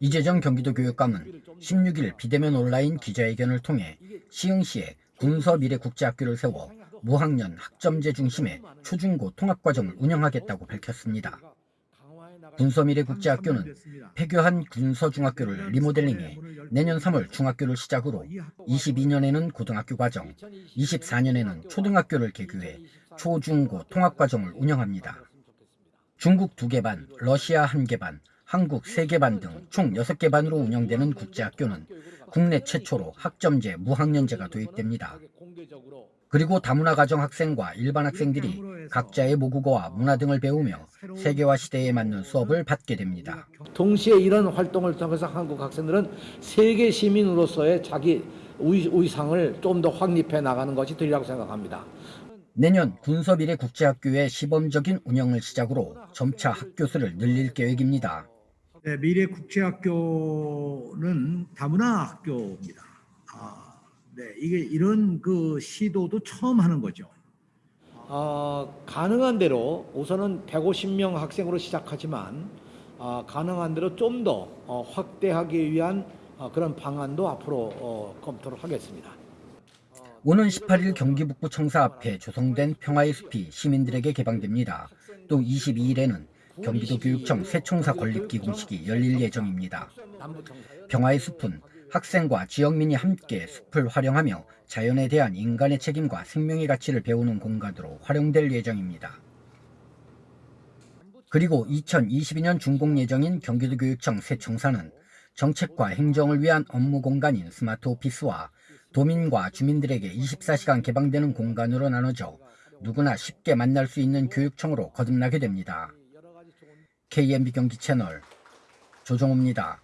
이재정 경기도 교육감은 16일 비대면 온라인 기자회견을 통해 시흥시에 군서미래국제학교를 세워 무학년 학점제 중심의 초중고 통합과정을 운영하겠다고 밝혔습니다. 군서미래국제학교는 폐교한 군서중학교를 리모델링해 내년 3월 중학교를 시작으로 22년에는 고등학교 과정, 24년에는 초등학교를 개교해 초중고 통합과정을 운영합니다. 중국 2개 반, 러시아 1개 반, 한국 3개 반 등 총 6개 반으로 운영되는 국제학교는 국내 최초로 학점제 무학년제가 도입됩니다. 그리고 다문화 가정 학생과 일반 학생들이 각자의 모국어와 문화 등을 배우며 세계화 시대에 맞는 수업을 받게 됩니다. 동시에 이런 활동을 통해서 한국 학생들은 세계 시민으로서의 자기 의, 의상을 좀 더 확립해 나가는 것이 되리라고 생각합니다. 내년 군서비례 국제학교의 시범적인 운영을 시작으로 점차 학교 수를 늘릴 계획입니다. 네, 미래 국제학교는 다문화 학교입니다. 아, 네, 이게 이런 그 시도도 처음 하는 거죠. 어, 가능한 대로 우선은 150명 학생으로 시작하지만 어, 가능한 대로 좀더 어, 확대하기 위한 어, 그런 방안도 앞으로 어, 검토를 하겠습니다. 오는 18일 경기 북부 청사 앞에 조성된 평화의 숲이 시민들에게 개방됩니다. 또 22일에는 경기도 교육청 새총사 건립 기공 식이 열릴 예정입니다. 평화의 숲은 학생과 지역민이 함께 숲을 활용하며 자연에 대한 인간의 책임과 생명의 가치를 배우는 공간으로 활용될 예정입니다. 그리고 2022년 준공 예정인 경기도 교육청 새총사는 정책과 행정을 위한 업무 공간인 스마트 오피스와 도민과 주민들에게 24시간 개방되는 공간으로 나눠져 누구나 쉽게 만날 수 있는 교육청으로 거듭나게 됩니다. KMB 경기 채널 조정호입니다.